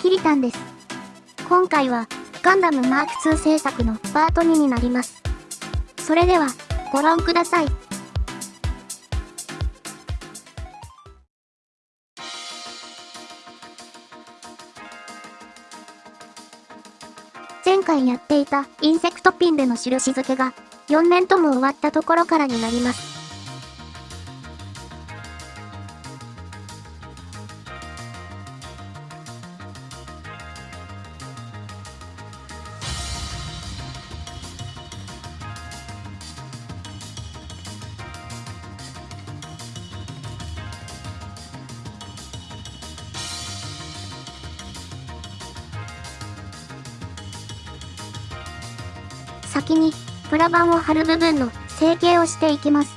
キリタンです。今回は、ガンダムマーク2制作のパート2になります。それでは、ご覧ください。前回やっていたインセクトピンでの印付けが4年とも終わったところからになります。先に、プラ板を貼る部分の成形をしていきます。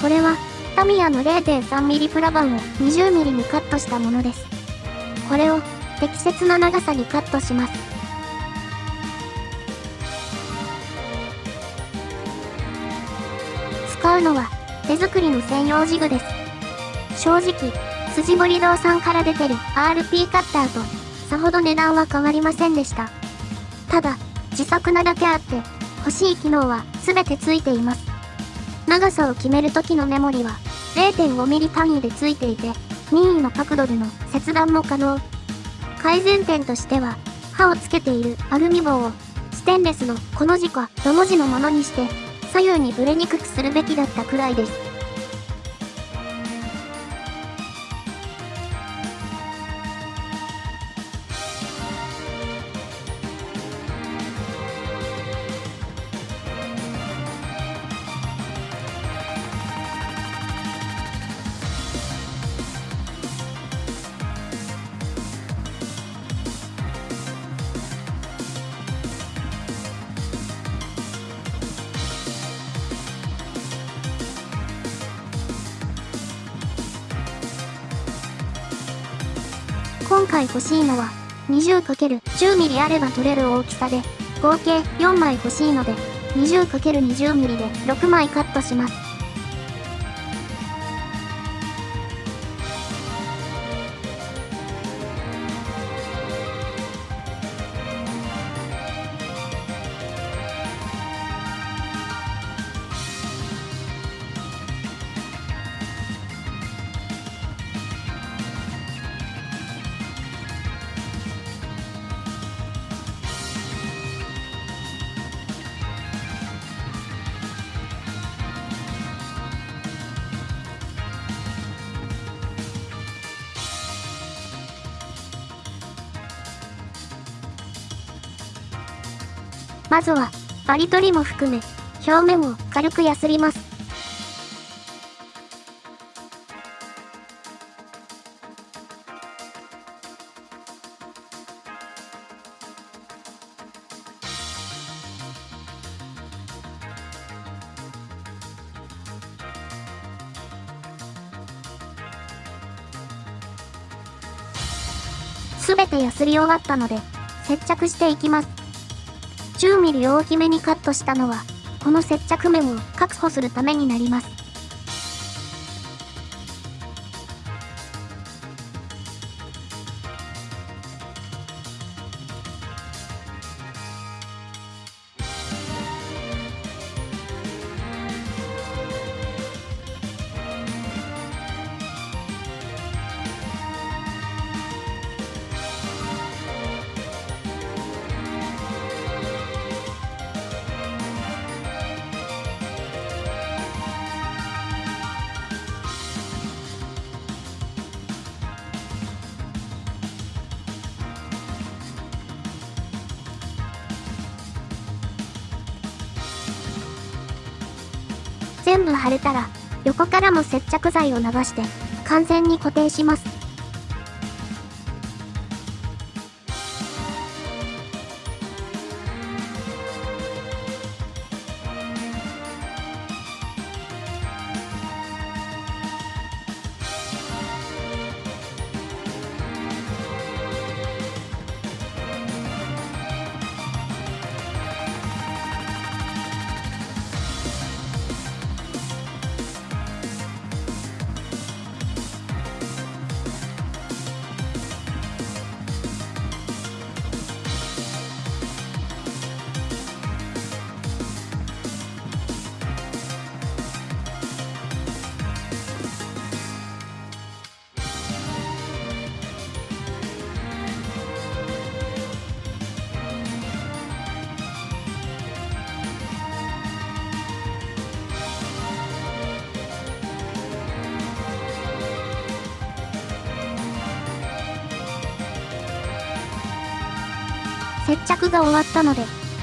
これは、タミヤの 0.3mm プラ板を 20mm にカットしたものです。これを、適切な長さにカットします。使うのは、手作りの専用ジグです。正直、筋彫り堂さんから出てる RP カッターと、さほど値段は変わりませんでした。ただ、自作なだけあって、欲しい機能は全て付いています。長さを決める時のメモリは 0.5mm 単位で付いていて、任意の角度での切断も可能。改善点としては、刃をつけているアルミ棒をステンレスのこの字かどの字のものにして左右にブレにくくするべきだったくらいです。今回欲しいのは 20×10mm あれば取れる大きさで、合計4枚欲しいので、20×20mm で6枚カットします。まずは、バリ取りも含め、表面を軽くやすります。すべてやすり終わったので、接着していきます。10mm 大きめにカットしたのは、この接着面を確保するためになります。全部貼れたら、横からも接着剤を流して、完全に固定します。接着が終わったので、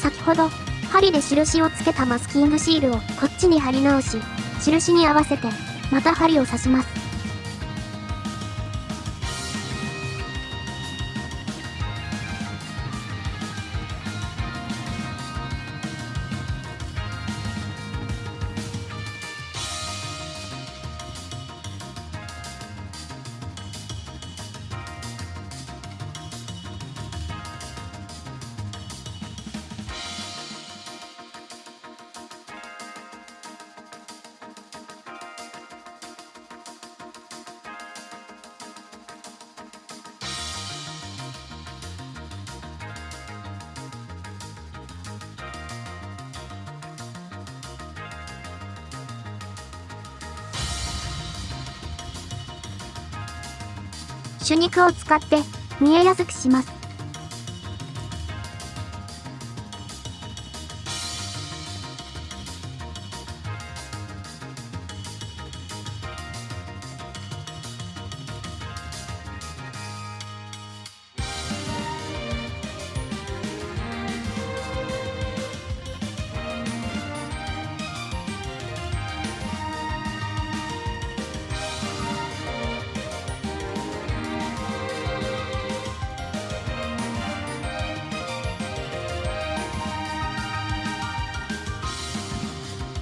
先ほど、針で印をつけたマスキングシールをこっちに貼り直し、印に合わせて、また針を刺します。手肉を使って見えやすくします。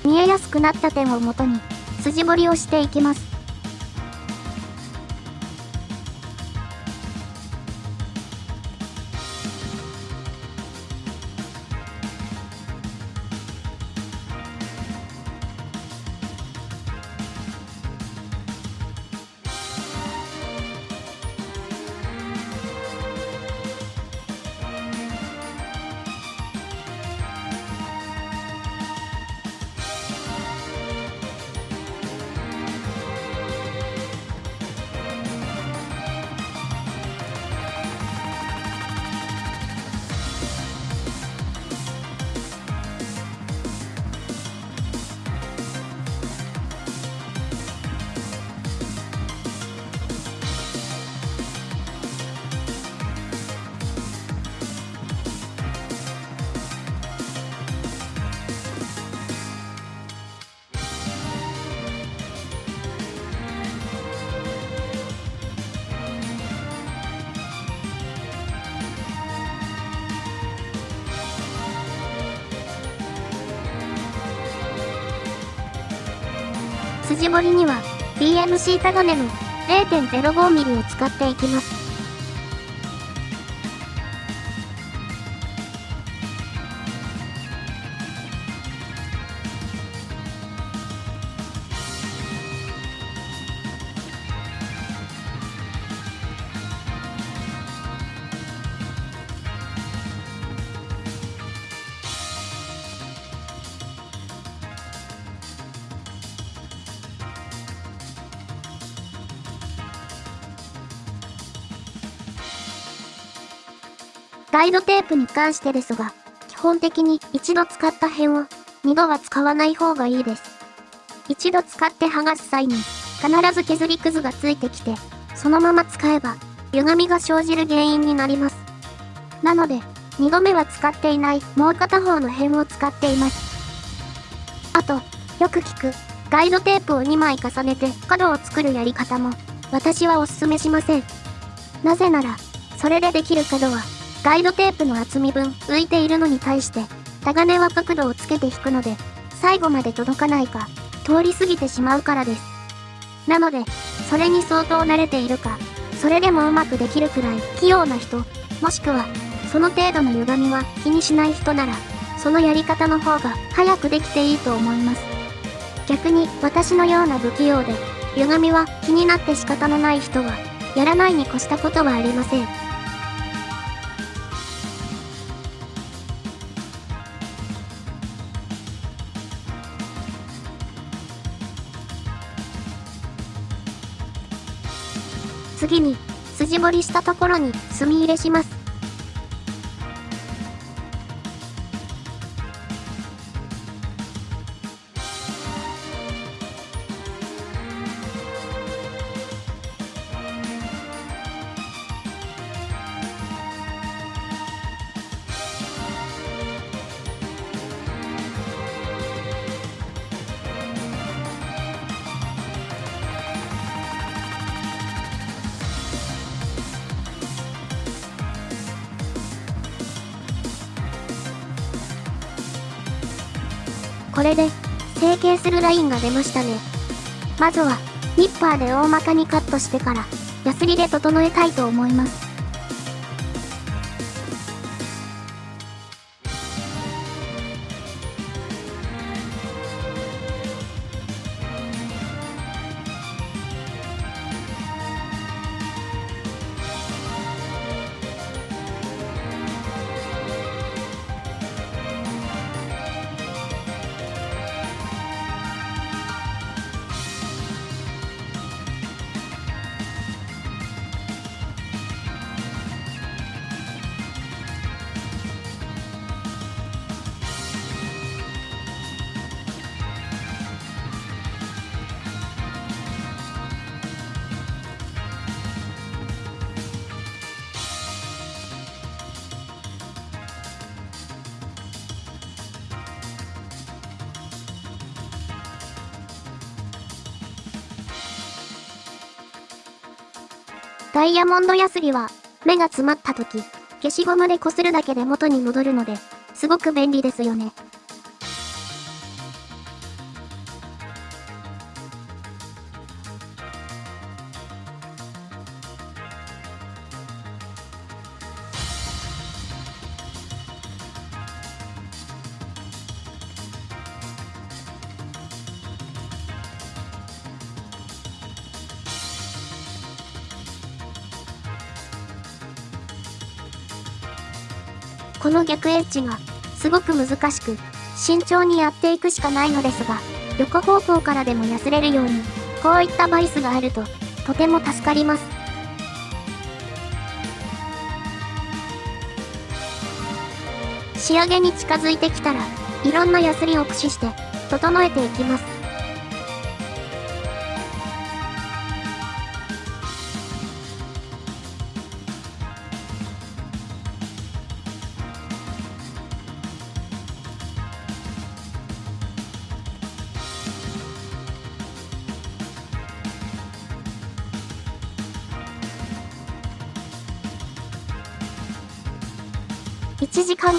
見えやすくなった点をもとに、筋彫りをしていきます。筋彫りには BMC タガネの 0.05mm を使っていきます。ガイドテープに関してですが、基本的に一度使った辺を二度は使わない方がいいです。一度使って剥がす際に必ず削りくずがついてきて、そのまま使えば歪みが生じる原因になります。なので、二度目は使っていないもう片方の辺を使っています。あと、よく聞く、ガイドテープを2枚重ねて角を作るやり方も、私はおすすめしません。なぜなら、それでできる角はガイドテープの厚み分浮いているのに対して、タガネは角度をつけて引くので、最後まで届かないか、通り過ぎてしまうからです。なので、それに相当慣れているか、それでもうまくできるくらい器用な人、もしくは、その程度の歪みは気にしない人なら、そのやり方の方が早くできていいと思います。逆に私のような不器用で、歪みは気になって仕方のない人は、やらないに越したことはありません。盛りしたところに墨入れします。これで、成形するラインが出ましたね。まずは、ニッパーで大まかにカットしてから、ヤスリで整えたいと思います。ダイヤモンドヤスリは、目が詰まった時、消しゴムで擦るだけで元に戻るので、すごく便利ですよね。この逆エッジが、すごく難しく、慎重にやっていくしかないのですが、横方向からでもやすれるように、こういったバイスがあると、とても助かります。仕上げに近づいてきたら、いろんなヤスリを駆使して、整えていきます。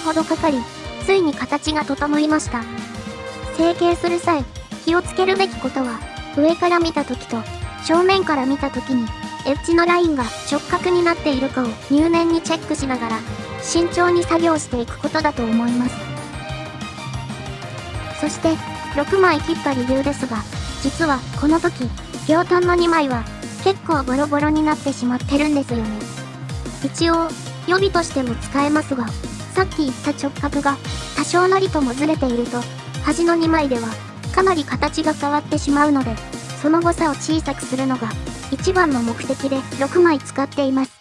ほどかかり、ついに形が整いました。成形する際、気をつけるべきことは、上から見た時と、正面から見た時に、エッジのラインが直角になっているかを入念にチェックしながら、慎重に作業していくことだと思います。そして、6枚切った理由ですが、実はこの時、両端の2枚は結構ボロボロになってしまってるんですよね。一応、予備としても使えますが、さっき言った直角が多少なりともずれていると、端の2枚ではかなり形が変わってしまうので、その誤差を小さくするのが一番の目的で6枚使っています。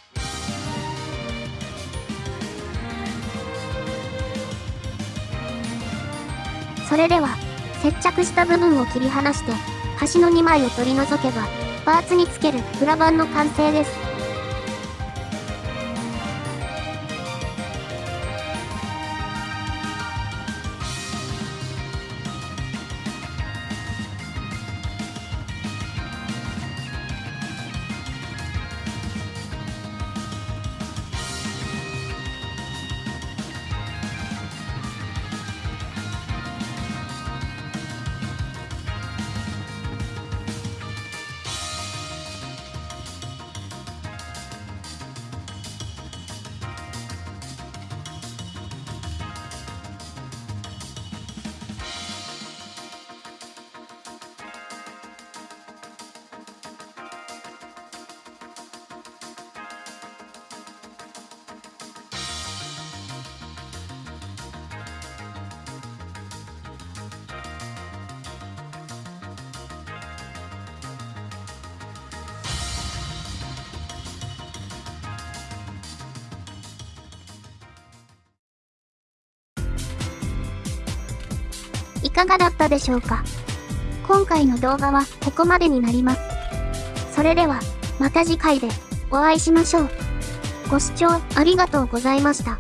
それでは、接着した部分を切り離して、端の2枚を取り除けば、パーツにつける裏板の完成です。いかがだったでしょうか？今回の動画はここまでになります。それでは、また次回でお会いしましょう。ご視聴ありがとうございました。